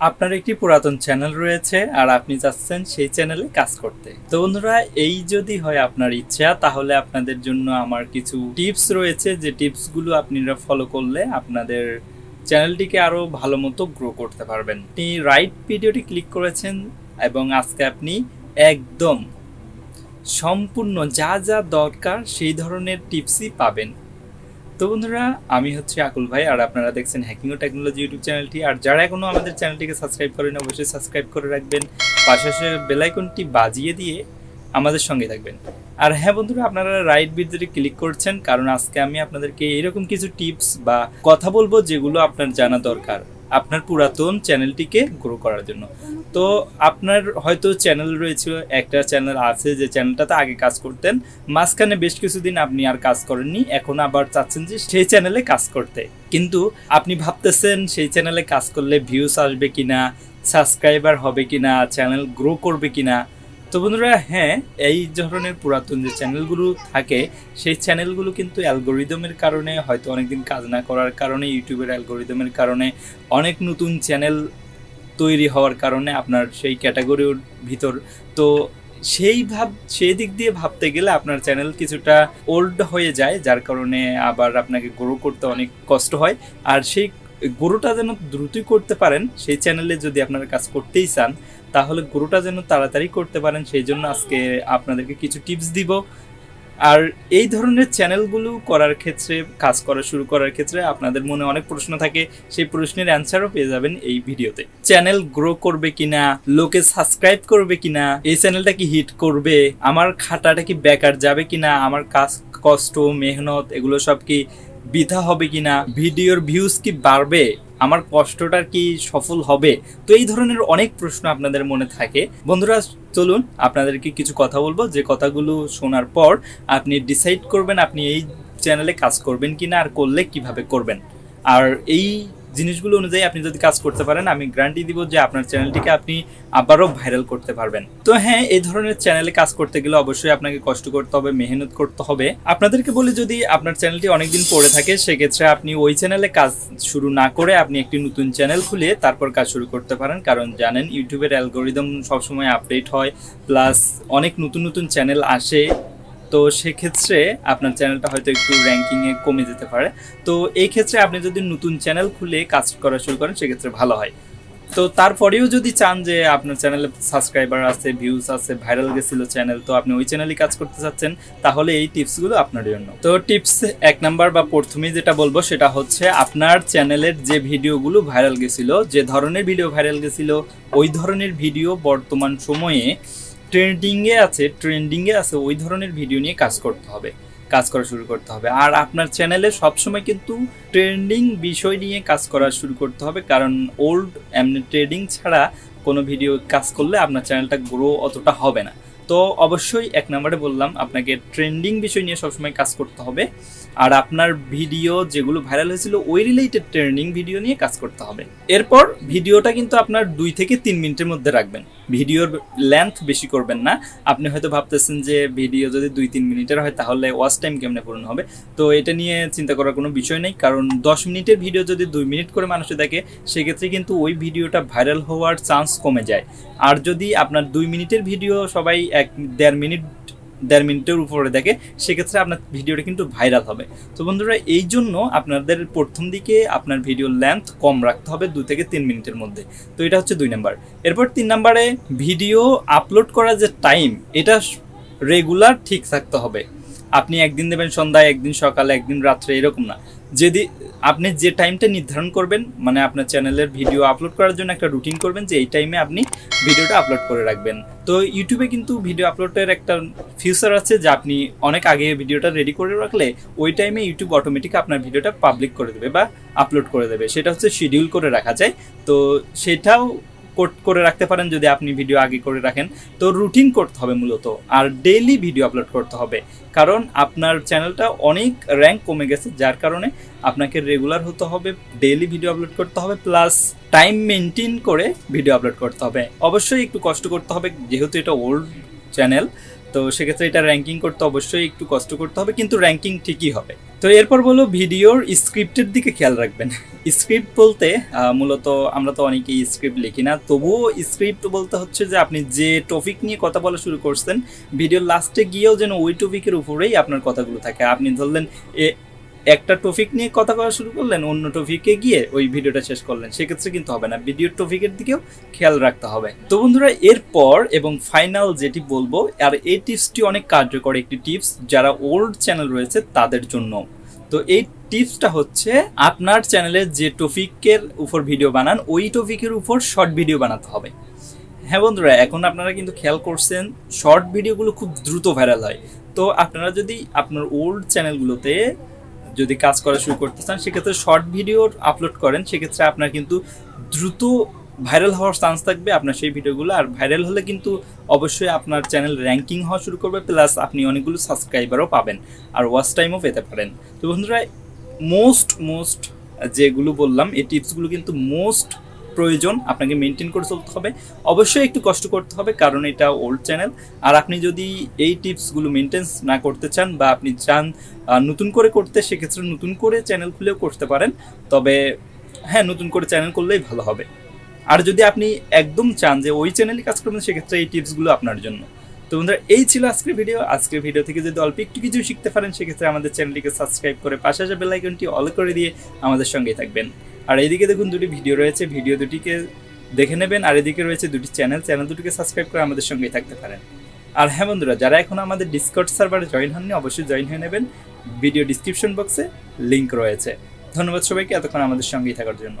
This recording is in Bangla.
আপনার একটি পুরাতন চ্যানেল রয়েছে আর আপনি চাচ্ছেন সেই চ্যানেলে কাজ করতে। তো বন্ধুরা, এই যদি হয় আপনার ইচ্ছা, তাহলে আপনাদের জন্য আমার কিছু টিপস রয়েছে যে টিপসগুলো আপনারা ফলো করলে আপনাদের চ্যানেলটিকে আরও ভালো মতো গ্রো করতে পারবেন। আপনি রাইট ভিডিওটি ক্লিক করেছেন এবং আজকে আপনি একদম সম্পূর্ণ যা যা দরকার সেই ধরনের টিপসই পাবেন। তো বন্ধুরা, আমি হচ্ছে আকুল ভাই, আর আপনারা দেখছেন হ্যাকিং ও টেকনোলজি ইউটিউব চ্যানেলটি। আর যারা এখনও আমাদের চ্যানেলটিকে সাবস্ক্রাইব করেন, অবশ্যই সাবস্ক্রাইব করে রাখবেন। পাশাপাশি বেলাইকনটি বাজিয়ে দিয়ে আমাদের সঙ্গে থাকবেন। আর হ্যাঁ বন্ধুরা, আপনারা রাইট ভিডিওটি ক্লিক করছেন, কারণ আজকে আমি আপনাদেরকে এরকম কিছু টিপস বা কথা বলব যেগুলো আপনার জানা দরকার। আপনার পুরাতন চ্যানেলটিকে গ্রো করার জন্য। তো আপনার হয়তো চ্যানেল রয়েছে, একটা চ্যানেল আছে যে চ্যানেলটাতে আগে কাজ করতেন। মাঝখানে বেশ কিছুদিন আপনি আর কাজ করেননি, এখন আবার চাচ্ছেন যে সেই চ্যানেলে কাজ করতে। কিন্তু আপনি ভাবতেছেন সেই চ্যানেলে কাজ করলে ভিউস আসবে কিনা সাবস্ক্রাইবার হবে কিনা, চ্যানেল গ্রো করবে কিনা তো বন্ধুরা হ্যাঁ এই ধরনের পুরাতন যে চ্যানেলগুলো থাকে, সেই চ্যানেলগুলো কিন্তু অ্যালগোরিদমের কারণে, হয়তো অনেকদিন কাজ না করার কারণে ইউটিউবের অ্যালগোরিদমের কারণে অনেক নতুন চ্যানেল তৈরি হওয়ার কারণে আপনার সেই ক্যাটাগরির ভিতর। তো সেই ভাব, সেই দিক দিয়ে ভাবতে গেলে আপনার চ্যানেল কিছুটা ওল্ড হয়ে যায়, যার কারণে আবার আপনাকে গ্রো করতে অনেক কষ্ট হয়। আর সেই গ্রোটা যেন দ্রুতই করতে পারেন, সেই চ্যানেলে যদি আপনারা কাজ করতেই চান, তাহলে গ্রোটা যেন তাড়াতাড়ি করতে পারেন, সেই জন্য আজকে আপনাদেরকে কিছু টিপস দিব। আর এই ধরনের চ্যানেলগুলো করার ক্ষেত্রে, কাজ করা শুরু করার ক্ষেত্রে আপনাদের মনে অনেক প্রশ্ন থাকে, সেই প্রশ্নের অ্যান্সারও পেয়ে যাবেন এই ভিডিওতে। চ্যানেল গ্রো করবে কিনা, লোকে সাবস্ক্রাইব করবে কিনা, এই চ্যানেলটা কি হিট করবে, আমার খাটাটা কি বেকার যাবে কিনা, আমার কাজ কষ্ট, মেহনত, এগুলো সব কি বৃথা হবে কি না ভিডিওর ভিউজ কি বাড়বে, আমার কষ্টটার কি সফল হবে? তো এই ধরনের অনেক প্রশ্ন আপনাদের মনে থাকে। বন্ধুরা, চলুন আপনাদেরকে কিছু কথা বলব। যে কথাগুলো শোনার পর আপনি ডিসাইড করবেন আপনি এই চ্যানেলে কাজ করবেন কি না আর করলে কীভাবে করবেন। আর এই জিনিসগুলো অনুযায়ী আপনি যদি কাজ করতে পারেন, আমি গ্যারান্টি দিব যে আপনার চ্যানেলটিকে আপনি আবারও ভাইরাল করতে পারবেন। তো হ্যাঁ এই ধরনের চ্যানেলে কাজ করতে গেলে অবশ্যই আপনাকে কষ্ট করতে হবে, মেহনত করতে হবে। আপনাদেরকে বলি, যদি আপনার চ্যানেলটি অনেকদিন পড়ে থাকে, সেক্ষেত্রে আপনি ওই চ্যানেলে কাজ শুরু না করে আপনি একটি নতুন চ্যানেল খুলে তারপর কাজ শুরু করতে পারেন। কারণ জানেন, ইউটিউবের অ্যালগোরিদম সবসময় আপডেট হয় প্লাস অনেক নতুন নতুন চ্যানেল আসে। তো সেক্ষেত্রে আপনার চ্যানেলটা হয়তো একটু র্যাঙ্কিংয়ে কমে যেতে পারে। তো এই ক্ষেত্রে আপনি যদি নতুন চ্যানেল খুলে কাজ করা শুরু করেন, সেক্ষেত্রে ভালো হয়। তো তারপরেও যদি চান যে আপনার চ্যানেলে সাবস্ক্রাইবার আছে ভিউজ আছে ভাইরাল গেছিল চ্যানেল, তো আপনি ওই চ্যানেলই কাজ করতে চাচ্ছেন, তাহলে এই টিপসগুলো আপনার জন্য। তো টিপস এক নাম্বার বা প্রথমেই যেটা বলব, সেটা হচ্ছে আপনার চ্যানেলের যে ভিডিওগুলো ভাইরাল গেছিল, যে ধরনের ভিডিও ভাইরাল গেছিল, ওই ধরনের ভিডিও বর্তমান সময়ে ট্রেন্ডিংয়ে আছে ট্রেন্ডিংয়ে আছে, ওই ধরনের ভিডিও নিয়ে কাজ করতে হবে, কাজ করা শুরু করতে হবে। আর আপনার চ্যানেলে সবসময় কিন্তু ট্রেন্ডিং বিষয় নিয়ে কাজ করা শুরু করতে হবে, কারণ ওল্ড এমনি ট্রেডিং ছাড়া কোনো ভিডিও কাজ করলে আপনার চ্যানেলটা গ্রো অতটা হবে না। তো অবশ্যই এক নম্বরে বললাম, আপনাকে ট্রেন্ডিং বিষয় নিয়ে সবসময় কাজ করতে হবে, আর আপনার ভিডিও যেগুলো ভাইরাল হয়েছিল, ওই রিলেটেড ট্রেন্ডিং ভিডিও নিয়ে কাজ করতে হবে। এরপর ভিডিওটা কিন্তু আপনার দুই থেকে তিন মিনিটের মধ্যে রাখবেন। ভিডিওর লেন্থ বেশি করবেন না। আপনি হয়তো ভাবতেছেন যে ভিডিও যদি দুই তিন মিনিটের হয়, তাহলে ওয়াচ টাইম কেমনে পূরণ হবে? তো এটা নিয়ে চিন্তা করার কোনো বিষয় নেই, কারণ দশ মিনিটের ভিডিও যদি দুই মিনিট করে মানুষে দেখে, সেক্ষেত্রে কিন্তু ওই ভিডিওটা ভাইরাল হওয়ার চান্স কমে যায়। আর যদি আপনার দুই মিনিটের ভিডিও সবাই এক দেড় মিনিট দেড় মিনিটের উপরে দেখে, সেক্ষেত্রে আপনার ভিডিওটা কিন্তু ভাইরাল হবে। তো বন্ধুরা, এই জন্য আপনাদের প্রথম দিকে আপনার ভিডিওর লেন্থ কম রাখতে হবে দু থেকে তিন মিনিটের মধ্যে। তো এটা হচ্ছে দুই নাম্বার। এরপর তিন নাম্বারে ভিডিও আপলোড করার যে টাইম এটা রেগুলার ঠিক থাকতে হবে। আপনি একদিন দেবেন সন্ধ্যায়, একদিন সকালে, একদিন রাত্রে, এরকম না। যদি আপনি যে টাইমটা নির্ধারণ করবেন মানে আপনার চ্যানেলের ভিডিও আপলোড করার জন্য একটা রুটিন করবেন যে এই টাইমে আপনি ভিডিওটা আপলোড করে রাখবেন। তো ইউটিউবে কিন্তু ভিডিও আপলোডের একটা ফিউচার আছে যে আপনি অনেক আগে ভিডিওটা রেডি করে রাখলে ওই টাইমে ইউটিউব অটোমেটিক আপনার ভিডিওটা পাবলিক করে দেবে বা আপলোড করে দেবে। সেটা হচ্ছে শিডিউল করে রাখা যায়। তো সেটাও কোট করে রাখতে পারেন যদি আপনি ভিডিও আগে করে রাখেন। তো রুটিন করতে হবে মূলত, আর ডেইলি ভিডিও আপলোড করতে হবে। কারণ আপনার চ্যানেলটা অনেক র্যাঙ্ক কমে গেছে, যার কারণে আপনাকে রেগুলার হতে হবে ডেইলি ভিডিও আপলোড করতে হবে প্লাস টাইম মেনটেন করে ভিডিও আপলোড করতে হবে। অবশ্যই একটু কষ্ট করতে হবে, যেহেতু এটা ওল্ড চ্যানেল তো সেক্ষেত্রে এটা র্যাঙ্কিং করতে অবশ্যই একটু কষ্ট করতে হবে, কিন্তু র্যাঙ্কিং ঠিকই হবে। তো এরপর বলো, ভিডিওর স্ক্রিপ্টের দিকে খেয়াল রাখবেন। স্ক্রিপ্ট বলতে মূলত আমরা তো অনেকেই স্ক্রিপ্ট লিখি না, তবুও স্ক্রিপ্ট বলতে হচ্ছে যে আপনি যে টপিক নিয়ে কথা বলা শুরু করছেন, ভিডিওর লাস্টে গিয়েও যেন ওই টপিকের উপরেই আপনার কথাগুলো থাকে। আপনি ধরলেন একটা টপিক নিয়ে কথা বলা শুরু করলেন, অন্য টপিকে গিয়ে ওই ভিডিওটা শেষ করলেন। সেক্ষেত্রে কিন্তু হবে না। ভিডিওর টপিকের দিকেও খেয়াল রাখতে হবে। তো বন্ধুরা, এরপর এবং ফাইনাল যেটি বলব, আর এই টিপসটি অনেক কার্যকর একটি টিপস যারা ওল্ড চ্যানেল রয়েছে তাদের জন্য। তো এই টিপসটা হচ্ছে, আপনার চ্যানেলে যে টপিকের উপর ভিডিও বানান, ওই টপিকের উপর শর্ট ভিডিও বানাতে হবে। হ্যাঁ বন্ধুরা, এখন আপনারা কিন্তু খেয়াল করছেন শর্ট ভিডিওগুলো খুব দ্রুত ভাইরাল হয়। তো আপনারা যদি আপনার ওল্ড চ্যানেলগুলোতে যদি কাজ করা শুরু করতে চান, সেক্ষেত্রে শর্ট ভিডিও আপলোড করেন। সেক্ষেত্রে আপনার কিন্তু দ্রুত ভাইরাল হওয়ার চান্স থাকবে আপনার সেই ভিডিওগুলো আর ভাইরাল হলে কিন্তু অবশ্যই আপনার চ্যানেল র্যাঙ্কিং হওয়া শুরু করবে প্লাস আপনি অনেকগুলো সাবস্ক্রাইবারও পাবেন, আর ওয়াচ টাইমও পেতে পারেন। তো বন্ধুরা মোস্ট মোস্ট যেগুলো বললাম, এই টিপসগুলো কিন্তু মোস্ট প্রয়োজন, আপনাকে মেনটেন করে চলতে হবে। অবশ্যই একটু কষ্ট করতে হবে, কারণ এটা ওল্ড চ্যানেল আর আপনি যদি এই টিপসগুলো মেনটেন্স না করতে চান বা আপনি চান নতুন করে করতে, সেক্ষেত্রে নতুন করে চ্যানেল খুলেও করতে পারেন। তবে হ্যাঁ নতুন করে চ্যানেল করলেই ভালো হবে। আর যদি আপনি একদম চান যে ওই চ্যানেলে কাজ করবেন, সেক্ষেত্রে এই টিপসগুলো আপনার জন্য। তো বন্ধুরা, এই ছিল আজকের ভিডিও আজকের ভিডিও থেকে যদি অল্প একটু কিছু শিখতে পারেন, সেক্ষেত্রে আমাদের চ্যানেলটিকে সাবস্ক্রাইব করে পাশে আসা বেল আইকনটি অল করে দিয়ে আমাদের সঙ্গেই থাকবেন। আর এইদিকে দেখুন দুটি ভিডিও রয়েছে, ভিডিও দুটিকে দেখে নেবেন, আর এদিকে রয়েছে দুটি চ্যানেল চ্যানেল দুটিকে সাবস্ক্রাইব করে আমাদের সঙ্গেই থাকতে পারেন। আর হ্যাঁ বন্ধুরা, যারা এখন আমাদের ডিসকর্ড সার্ভারে জয়েন হননি, অবশ্যই জয়েন হয়ে নেবেন। ভিডিও ডিসক্রিপশন বক্সে লিঙ্ক রয়েছে। ধন্যবাদ সবাইকে, এতক্ষণ আমাদের সঙ্গেই থাকার জন্য।